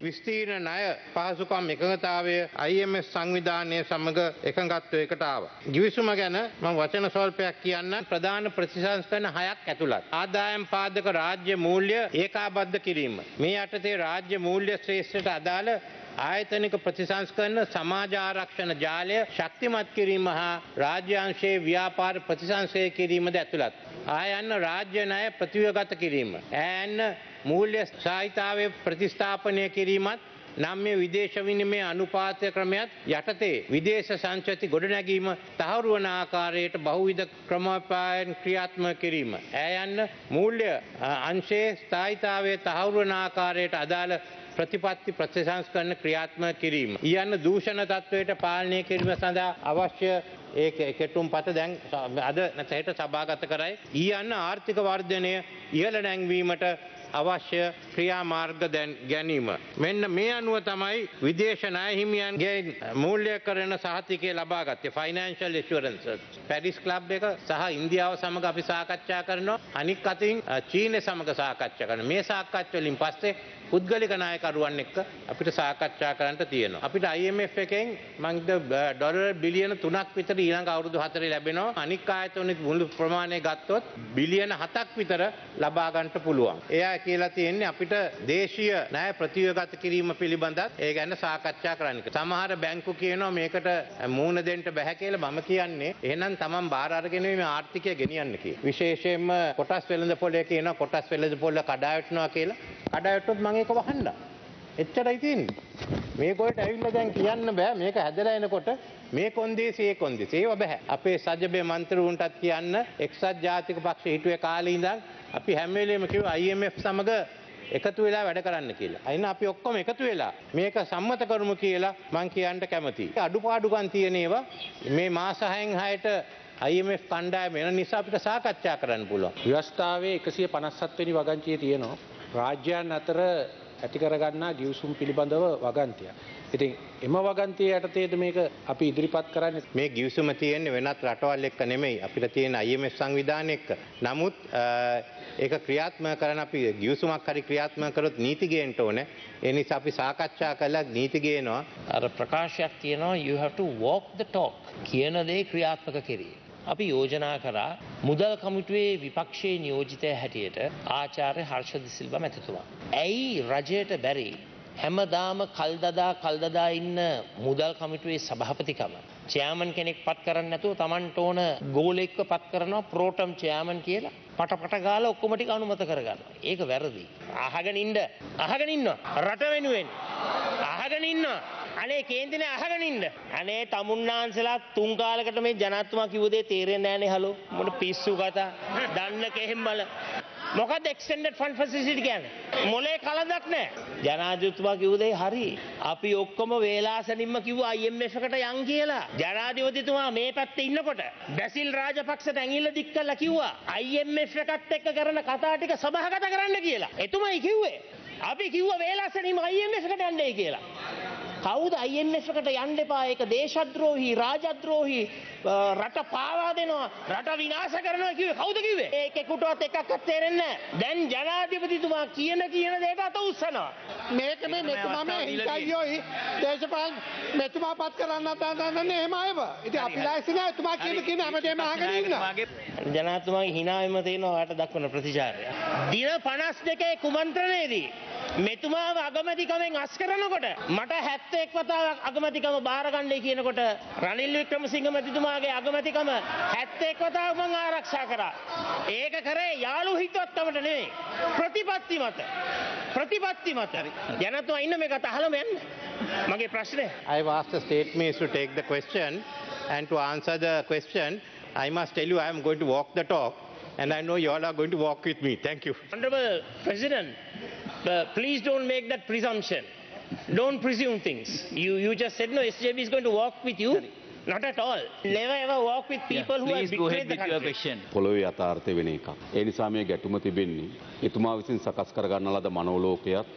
විස්තීර්ණ ණය පහසුකම් එකඟතාවය IMF සංවිධානය සමඟ එකඟත්වයකට ආව. ගිවිසුම ගැන මම වචන ස්වල්පයක් කියන්න ප්‍රධාන ප්‍රතිසංස්කරණ හයක් ඇතුළත්. ආදායම් පාදක රාජ්‍ය මූල්‍ය ඒකාබද්ධ කිරීම. මේ යටතේ රාජ්‍ය මූල්‍ය ශ්‍රේෂ්ඨට අදාළ ආයතනික ප්‍රතිසංස්කරන සමාජ ආරක්ෂණ ජාලය ශක්තිමත් කිරීම හා රාජ්‍යංශයේ ව්‍යාපාර ප්‍රතිසංසය කිරීමද ඇතුළත්. ආයන්න රාජ්‍ය ණය ප්‍රතිවගත කිරීම. ඈන්න මූල්‍ය සාහිතාවය ප්‍රතිස්ථාපනය කිරීමත් නම් මේ විදේශ විනිමය අනුපාතය ක්‍රමයත් යටතේ විදේශ සංචති ගොඩනැගීම තහවුරු වන ආකාරයට බහුවිධ ක්‍රමෝපායන් ක්‍රියාත්ම කිරීම. ඇයන්න මූල්‍ය අංශයේ ස්ථායිතාවය තහවුරු වන ආකාරයට අදාළ ප්‍රතිපත්ති ප්‍රතිසංස්කරන ක්‍රියාත්ම කිරීම. ඊයන්න දූෂණ තත්ත්වයට පාලනය කිරීම සඳහා අවශ්‍ය ඒ කෙටුම් පත දැන් අද නැතහෙට සභාගත කරයි. ඊයන්න ආර්ථික වර්ධනය ඉහළ නැංවීමට අවශ්‍ය ක්‍රියාමාර්ග දැන් ගැනීම. මෙන්න මේ අනුව තමයි විදේශ නායහිමියන්ගේ මූල්‍ය කරන සහතිකය ලබාගත්තේ ෆයිනන්ශල් ඉස්වරන්ස. පැඩිස් කලබ් එක සහ ඉන්දියාව සමඟ අපි සාකච්ඡා කරනවා අනික් අතින් චීනය සමඟ සාකච්ඡා කරන මේ සාකච්වලින් පස්සේ පුද්ගලික නායකරුවන් එක්ක අපිට සාකච්ඡා කරන්නට තියෙනවා. අපිට IMF එකෙන් මංද ඩොලර් බිලියන තුනක් විතර ඊළඟ අවුරුදු හතරේ ලැබෙනවා. අනික් ආයතනෙත් මුළු ප්‍රමාණය ගත්තොත් බිලියන හතක් විතර ලබා ගන්නට පුළුවන්. එයා කියලා තියෙන්නේ අපිට දේශීය ණය ප්‍රතිවගත කිරීම පිළිබඳත් ඒ ගැන සාකච්ඡා කරන්න. සමහර බැංකු කියනවා මේකට මූණ දෙන්න බැහැ කියලා මම කියන්නේ එහෙනම් තමන් බාර අරගෙන මේ ආර්ථිකය ගෙනියන්න කියලා. විශේෂයෙන්ම කොටස් වෙළඳ පොලේ කියනවා කොටස් වෙළඳ පොල කඩා වැටෙනවා කියලා. කඩා වැටුනොත් මම ඒක වහන්න. එච්චරයි තියෙන්නේ. මේකොල්ට ඇවිල්ලා දැන් කියන්න බෑ මේක හැදලා එනකොට මේ කොන්දේසි ඒ කොන්දේසි ඒව බෑ. අපේ සජ්ජබේ මන්ත්‍රීවුන්ටත් කියන්න එක්සත් ජාතික පක්ෂ හිටුවේ කාලේ ඉඳන් අපි හැම වෙලේම කිව්වා IMF සමග එකතු වෙලා වැඩ කරන්න කියලා. අයින අපි ඔක්කොම එකතු වෙලා මේක සම්මත කරමු කියලා මං කියන්න කැමතියි. අඩුපාඩුකම් තියෙන ඒවා මේ මාස 6න් 6ට IMF කණ්ඩායම වෙන නිසා අපිට සාකච්ඡා කරන්න පුළුවන්. ව්‍යවස්ථාවේ එකසිය පනස්සත් වැනි වගංචිය තියෙනවා. රාජ්‍යයන් අතර ඇතිකරගන්නා ගියවසුම් පිළිබඳව වගන්තිය. ඉතින් එම වගන්තිය යටතේද මේක අපි ඉදිරිපත් කරන්න මේ ගිවිසුම තියෙන්නේ වෙනත් රටවල් එක්ක නෙමෙයි අපිට තියෙන IMF සංවිධානය එක්ක. නමුත් ඒක ක්‍රියාත්මක කරන අපි ගිවිසුමක් හරි ක්‍රියාත්මක කරොත් නීති ගේන්න ඕනේ. ඒ නිසා අපි සාකච්ඡා කළා නීති ගේනවා. අර ප්‍රකාශයක් තියෙනවා you have to walk the talk කියන දේ ක්‍රියාත්මක කිරීම. අපි යෝජනා කරා මුදල් කමිටුවේ විපක්ෂයේ නියෝජිතය හැටියට ආචාර්ය හර්ෂද සිල්ව මැතිතුමා. ඇයි රජයට බැරි හැමදාම කල්දදා කල්දදා ඉන්න මුදල් කමිටුවේ සභහපතිකම. චෑමන් කෙනෙක් පත් කරන්න නැතුව තමන්ට ඕන ගෝලෙක්ව පත් කරනවා ප්‍රෝටම් චෑමන් කියලා පට පට ගාල ඔක්කොමටි අනුමත කරගන්න. ඒක වැරදි. අහගෙන ඉන්ඩ අහගෙන ඉන්න රට වෙනුවෙන්. අහගෙන ඉන්න. අනේ කේන්තින අහගනින්ද. අනේ තමුන්නාන්සලා තුන්කාලකට මේ ජනත්තුමා කිවදේ තේරෙන් ෑනේ හලු? මොට පිස්සු කතා? දන්න කෙහෙම්බල. මොකද එක්ස්ටෙන්ඩඩ් ෆන් ෆසිසිටි ගැන මොලේ කලදක් නෑ ජනාධතුමා කිව්දේ හරි? අපි ඔක්කොම වේලාසනින්ම කිව් අයිම්කට යන් කියලා. ජනාධිපතිතුමා මේ පැත්තේ ඉන්නකොට බැසිල් රාජපක්ෂ ඇඟිල්ල දික් කල්ලා කිව්වා IMF එකත් එක්ක කරන කතා ටික සභාගත කරන්න කියලා. එතුමයි කිව්වේ. අපි කිව්ව වේලාසනින්ම IMF එකට යන්නේ කියලා. කවුද IMF එකට යන්න එපා? ඒක දේශද්‍රෝහි රාජද්‍රෝහි රට පාවා දෙනවා. රට විනාශ කරනවා කිව්වේ කවුද කිව්වේ? ඒකෙකුටවත් එකක්වත් තේරෙන්නේ නැහැ. දැන් ජනාධිපතිතුමා කියන කියන දේට අත උස්සනවා. මේක මේ මෙතුමා මේ හිතයියෝයි දේශපාලන මෙතුමා පත් කරන්න දන්නේ එහෙම අයව. ඉතින් අපි ලෑස්ති නෑ. එතුමා කියන කියන හැමදේම අහගෙන ඉන්න. ජනාධිපතිතුමාගේ හිනාවෙම තියෙනවා ඔයාලට දක්වන ප්‍රතිචාරය. දින 52 කුමන්ත්‍රණයේදී මෙතුමාව අගමැතිකමෙන් අස් කරනකොට මට 71 වතාවක් අගමැතිකම බාරගන්නයි කියනකොට රනිල් වික්‍රමසිංහ මැතිතුමාගේ අගමැතිකම 71 වතාවක් මං ආරක්ෂා කරා. ඒක කරේ යාළු හිතවත්කමට නෙවෙයි. ප්‍රතිපත්ති මත. ප්‍රතිපත්ති මත. ජනතුමා ඉන්න මේක අහලම යන්න. මගේ ප්‍රශ්නය. I've asked the state minister to take the question and to answer the question I must tell you I am going to walk the talk and I know you all are going to walk with me. Thank you. Honorable President, uh, please don't make that presumption. Don't presume things. You, you just said no, SJB is going to walk with you. Not at all. Never ever walk with people who have Please go ahead with your question. පොළොවේ යථාර්ථය වෙන එකක්. ඒ නිසා මේ ගැටුම තිබෙන්නේ එතුමා විසින් සකස් කරගන්න ලද මනෝලෝකයත්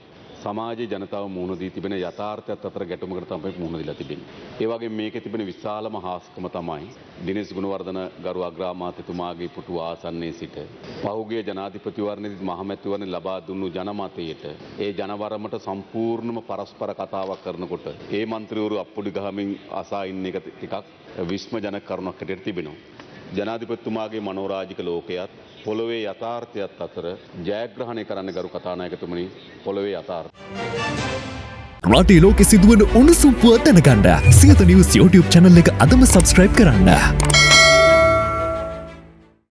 සමාජයේ ජනතාව මුහුණ දී තිබෙන යථාර්ථයත් අතර ගැටුමකට තමයි මුහුණ දීලා තිබෙන්නේ. ඒ වගේ මේකේ තිබෙන විශාලම හාස්කම තමයි දිනේශ් ගුණවර්ධන ගරු අග්‍රාමාත්‍යතුමාගේ පුටුව ආසන්නයේ සිට පහුගිය ජනාධිපතිවරණයේදී මහමැතිවරණ ලබා දුන්නු ජනමතයට ඒ ජනවරමට සම්පූර්ණම පරස්පර කතාවක් කරනකොට ඒ මන්ත්‍රීවරු අප්පුඩි ගහමින් අසා ඉන්න එක ටිකක් විස්මජනක කරුණක් හැටියට තිබෙනවා. ජනාධිපතිතුමාගේ මනෝරාජික ලෝකයත් පොළොවේ යථාර්ථයත් අතර ජයග්‍රහණය කරන්න ගරු කතානායකතුමනි පොළොවේ යථාර්ථ. රටේ ලෝකෙ සිදුවන උණුසුම් පුවත් දැනගන්න සියත නිවස් YouTube channel එක අදම සබස්ක්‍රයිබ් කරන්න.